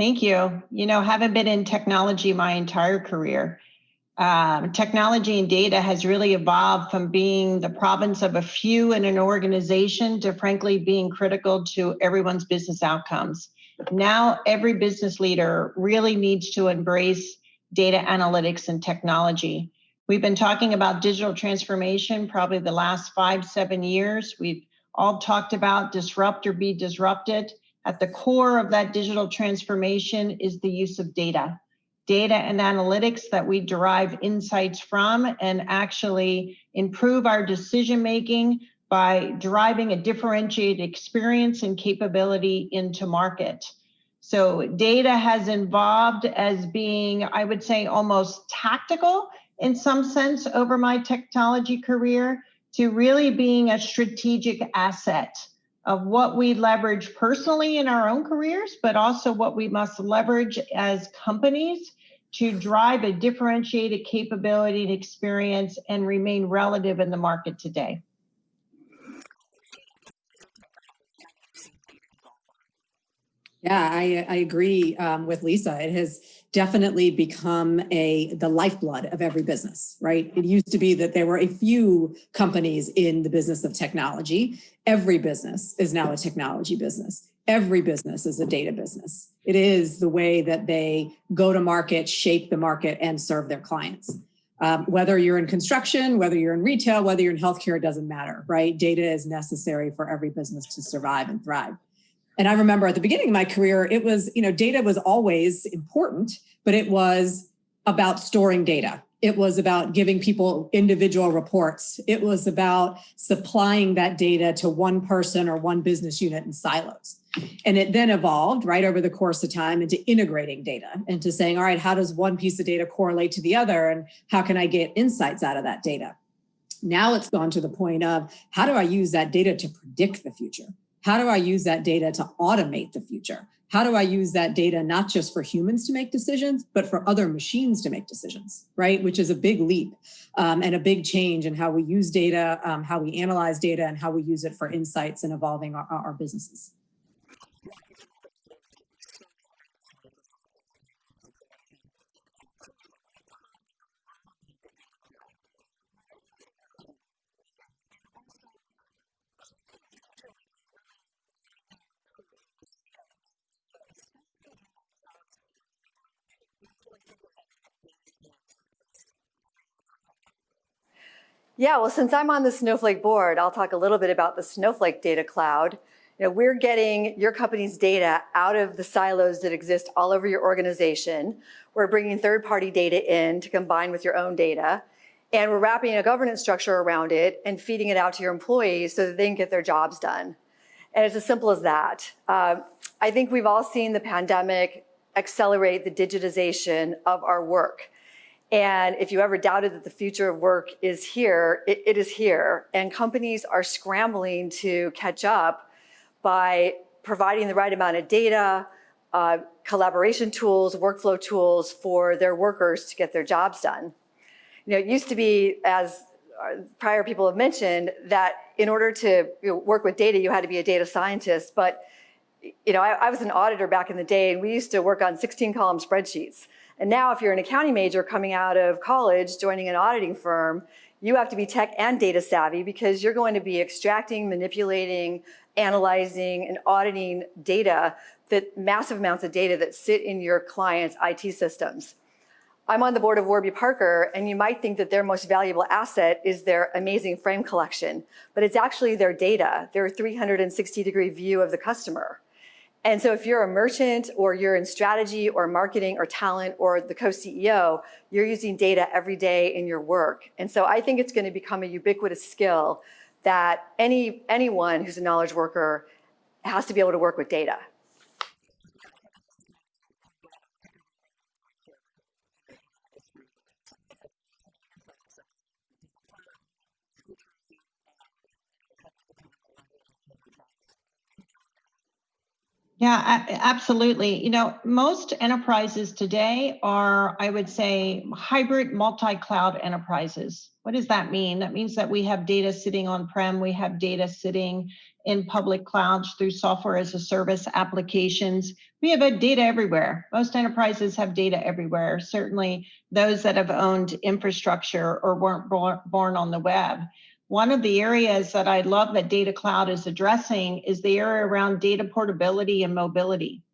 Thank you. You know, haven't been in technology my entire career. Um, technology and data has really evolved from being the province of a few in an organization to frankly being critical to everyone's business outcomes. Now, every business leader really needs to embrace data analytics and technology. We've been talking about digital transformation probably the last five, seven years. We've all talked about disrupt or be disrupted. At the core of that digital transformation is the use of data data and analytics that we derive insights from and actually improve our decision making by driving a differentiated experience and capability into market. So data has evolved as being, I would say, almost tactical in some sense over my technology career to really being a strategic asset of what we leverage personally in our own careers, but also what we must leverage as companies to drive a differentiated capability and experience and remain relative in the market today. Yeah, I, I agree um, with Lisa. It has definitely become a the lifeblood of every business, right? It used to be that there were a few companies in the business of technology. Every business is now a technology business. Every business is a data business. It is the way that they go to market, shape the market, and serve their clients. Um, whether you're in construction, whether you're in retail, whether you're in healthcare, it doesn't matter, right? Data is necessary for every business to survive and thrive. And I remember at the beginning of my career, it was, you know, data was always important, but it was about storing data. It was about giving people individual reports. It was about supplying that data to one person or one business unit in silos. And it then evolved right over the course of time into integrating data into saying, all right, how does one piece of data correlate to the other? And how can I get insights out of that data? Now it's gone to the point of how do I use that data to predict the future? How do I use that data to automate the future? how do I use that data not just for humans to make decisions, but for other machines to make decisions, right? Which is a big leap um, and a big change in how we use data, um, how we analyze data, and how we use it for insights and evolving our, our businesses. Yeah, well, since I'm on the Snowflake board, I'll talk a little bit about the Snowflake Data Cloud. You know, we're getting your company's data out of the silos that exist all over your organization. We're bringing third-party data in to combine with your own data. And we're wrapping a governance structure around it and feeding it out to your employees so that they can get their jobs done. And it's as simple as that. Uh, I think we've all seen the pandemic accelerate the digitization of our work. And if you ever doubted that the future of work is here, it, it is here. And companies are scrambling to catch up by providing the right amount of data, uh, collaboration tools, workflow tools for their workers to get their jobs done. You know, it used to be, as prior people have mentioned, that in order to you know, work with data, you had to be a data scientist. But you know, I, I was an auditor back in the day, and we used to work on 16 column spreadsheets. And now if you're an accounting major coming out of college, joining an auditing firm, you have to be tech and data savvy because you're going to be extracting, manipulating, analyzing, and auditing data, that massive amounts of data that sit in your client's IT systems. I'm on the board of Warby Parker, and you might think that their most valuable asset is their amazing frame collection, but it's actually their data, their 360 degree view of the customer. And so if you're a merchant or you're in strategy or marketing or talent or the co-CEO, you're using data every day in your work. And so I think it's going to become a ubiquitous skill that any anyone who's a knowledge worker has to be able to work with data. Yeah, absolutely. You know, most enterprises today are, I would say, hybrid multi-cloud enterprises. What does that mean? That means that we have data sitting on-prem, we have data sitting in public clouds through software as a service applications. We have data everywhere. Most enterprises have data everywhere. Certainly those that have owned infrastructure or weren't born on the web. One of the areas that I love that Data Cloud is addressing is the area around data portability and mobility.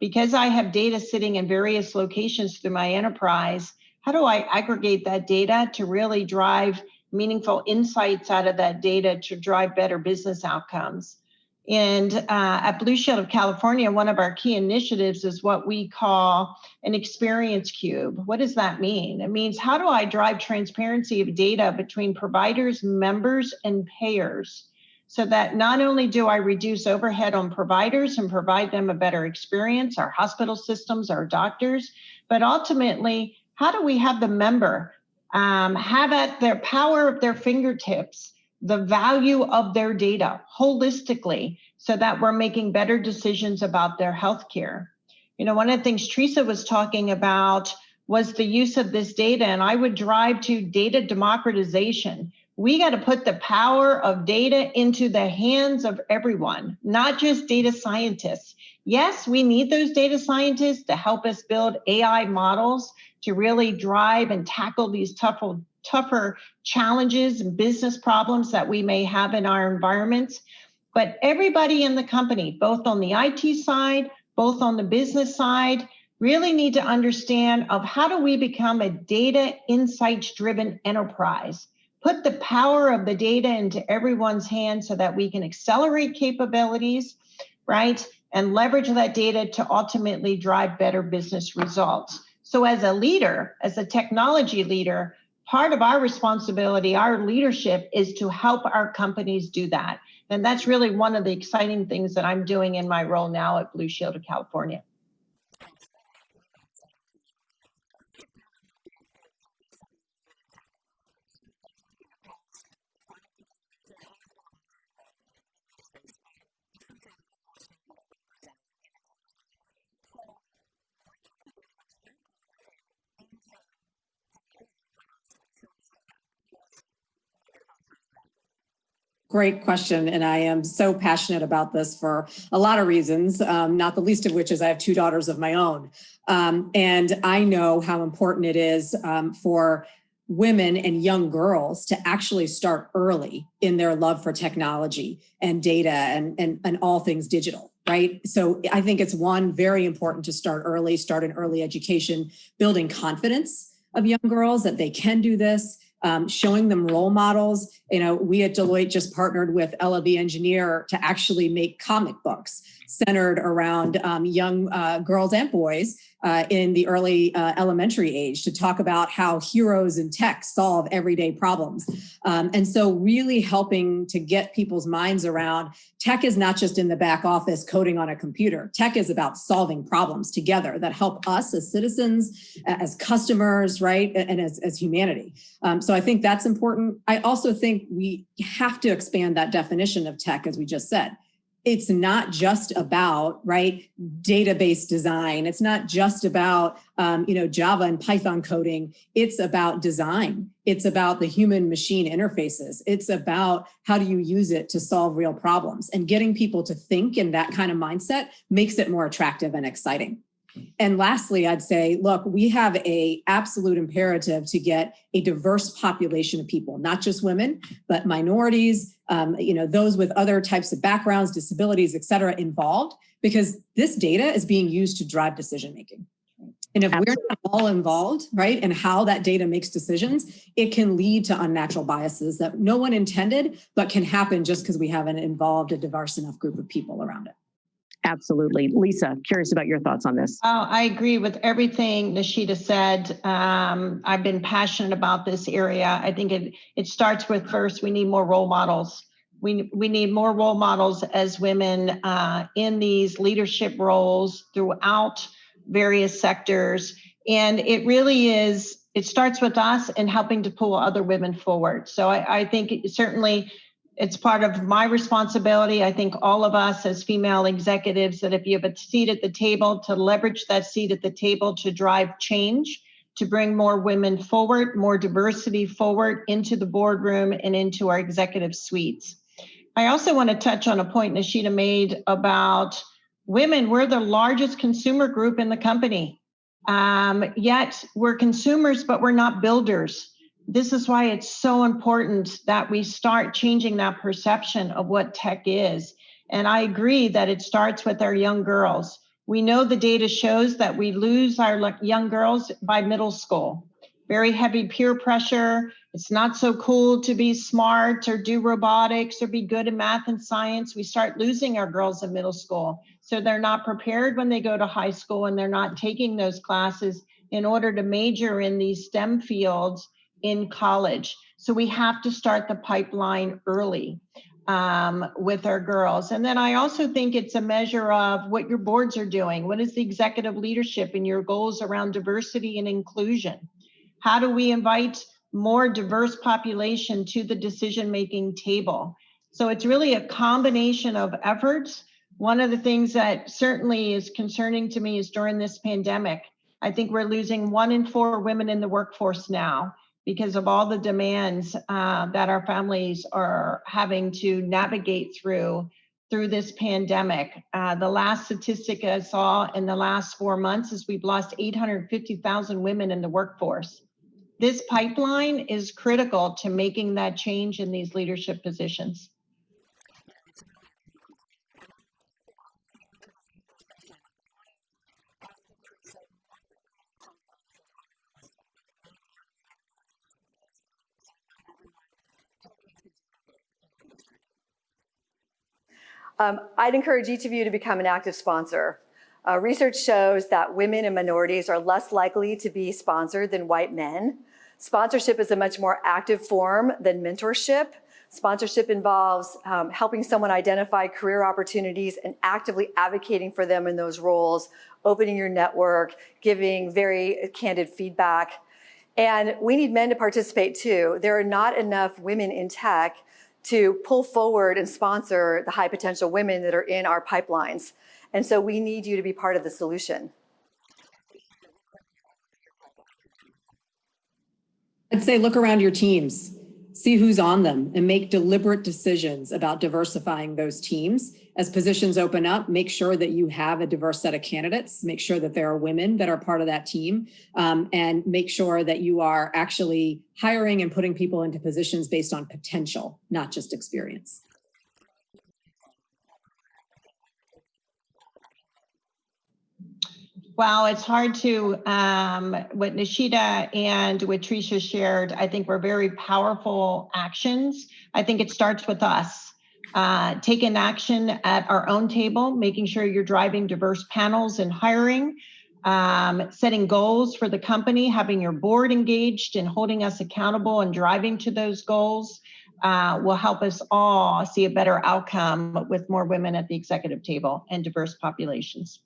Because I have data sitting in various locations through my enterprise, how do I aggregate that data to really drive meaningful insights out of that data to drive better business outcomes? And uh, at Blue Shield of California, one of our key initiatives is what we call an experience cube. What does that mean? It means how do I drive transparency of data between providers, members, and payers so that not only do I reduce overhead on providers and provide them a better experience, our hospital systems, our doctors, but ultimately, how do we have the member um, have at their power of their fingertips the value of their data holistically so that we're making better decisions about their health care. You know, one of the things Teresa was talking about was the use of this data, and I would drive to data democratization. We got to put the power of data into the hands of everyone, not just data scientists. Yes, we need those data scientists to help us build AI models to really drive and tackle these tougher, tougher challenges and business problems that we may have in our environments. But everybody in the company, both on the IT side, both on the business side, really need to understand of how do we become a data insights driven enterprise put the power of the data into everyone's hands so that we can accelerate capabilities right and leverage that data to ultimately drive better business results so as a leader as a technology leader part of our responsibility, our leadership is to help our companies do that. And that's really one of the exciting things that I'm doing in my role now at Blue Shield of California. Great question. And I am so passionate about this for a lot of reasons, um, not the least of which is I have two daughters of my own. Um, and I know how important it is um, for women and young girls to actually start early in their love for technology and data and, and, and all things digital right? So I think it's one, very important to start early, start an early education, building confidence of young girls that they can do this, um, showing them role models. You know, we at Deloitte just partnered with the Engineer to actually make comic books centered around um, young uh, girls and boys uh, in the early uh, elementary age to talk about how heroes in tech solve everyday problems. Um, and so really helping to get people's minds around tech is not just in the back office coding on a computer. Tech is about solving problems together that help us as citizens, as customers, right, and as, as humanity. Um, so I think that's important. I also think we have to expand that definition of tech, as we just said it's not just about right database design. It's not just about um, you know java and python coding. It's about design. It's about the human machine interfaces. It's about how do you use it to solve real problems. And getting people to think in that kind of mindset makes it more attractive and exciting and lastly, I'd say, look, we have a absolute imperative to get a diverse population of people, not just women, but minorities, um, you know, those with other types of backgrounds, disabilities, et cetera, involved, because this data is being used to drive decision making. And if Absolutely. we're not all involved, right, and how that data makes decisions, it can lead to unnatural biases that no one intended, but can happen just because we haven't involved a diverse enough group of people around it. Absolutely. Lisa, curious about your thoughts on this. Oh, I agree with everything Nishita said. Um, I've been passionate about this area. I think it, it starts with first, we need more role models. We, we need more role models as women uh, in these leadership roles throughout various sectors. And it really is, it starts with us and helping to pull other women forward. So I, I think certainly it's part of my responsibility. I think all of us as female executives that if you have a seat at the table to leverage that seat at the table to drive change, to bring more women forward, more diversity forward into the boardroom and into our executive suites. I also want to touch on a point Nishita made about women. We're the largest consumer group in the company. Um, yet we're consumers, but we're not builders this is why it's so important that we start changing that perception of what tech is. And I agree that it starts with our young girls. We know the data shows that we lose our young girls by middle school. Very heavy peer pressure. It's not so cool to be smart or do robotics or be good in math and science. We start losing our girls in middle school. So they're not prepared when they go to high school and they're not taking those classes in order to major in these STEM fields in college. So we have to start the pipeline early um, with our girls. And then I also think it's a measure of what your boards are doing. What is the executive leadership and your goals around diversity and inclusion? How do we invite more diverse population to the decision-making table? So it's really a combination of efforts. One of the things that certainly is concerning to me is during this pandemic, I think we're losing one in four women in the workforce now because of all the demands uh, that our families are having to navigate through through this pandemic. Uh, the last statistic I saw in the last four months is we've lost 850,000 women in the workforce. This pipeline is critical to making that change in these leadership positions. Um, I'd encourage each of you to become an active sponsor. Uh, research shows that women and minorities are less likely to be sponsored than white men. Sponsorship is a much more active form than mentorship. Sponsorship involves um, helping someone identify career opportunities and actively advocating for them in those roles, opening your network, giving very candid feedback. And we need men to participate too. There are not enough women in tech to pull forward and sponsor the high potential women that are in our pipelines. And so we need you to be part of the solution. I'd say look around your teams, see who's on them and make deliberate decisions about diversifying those teams as positions open up, make sure that you have a diverse set of candidates, make sure that there are women that are part of that team, um, and make sure that you are actually hiring and putting people into positions based on potential, not just experience. Well, it's hard to, um, what Nishita and what Tricia shared, I think were very powerful actions. I think it starts with us uh, taking action at our own table, making sure you're driving diverse panels and hiring, um, setting goals for the company, having your board engaged and holding us accountable and driving to those goals uh, will help us all see a better outcome with more women at the executive table and diverse populations.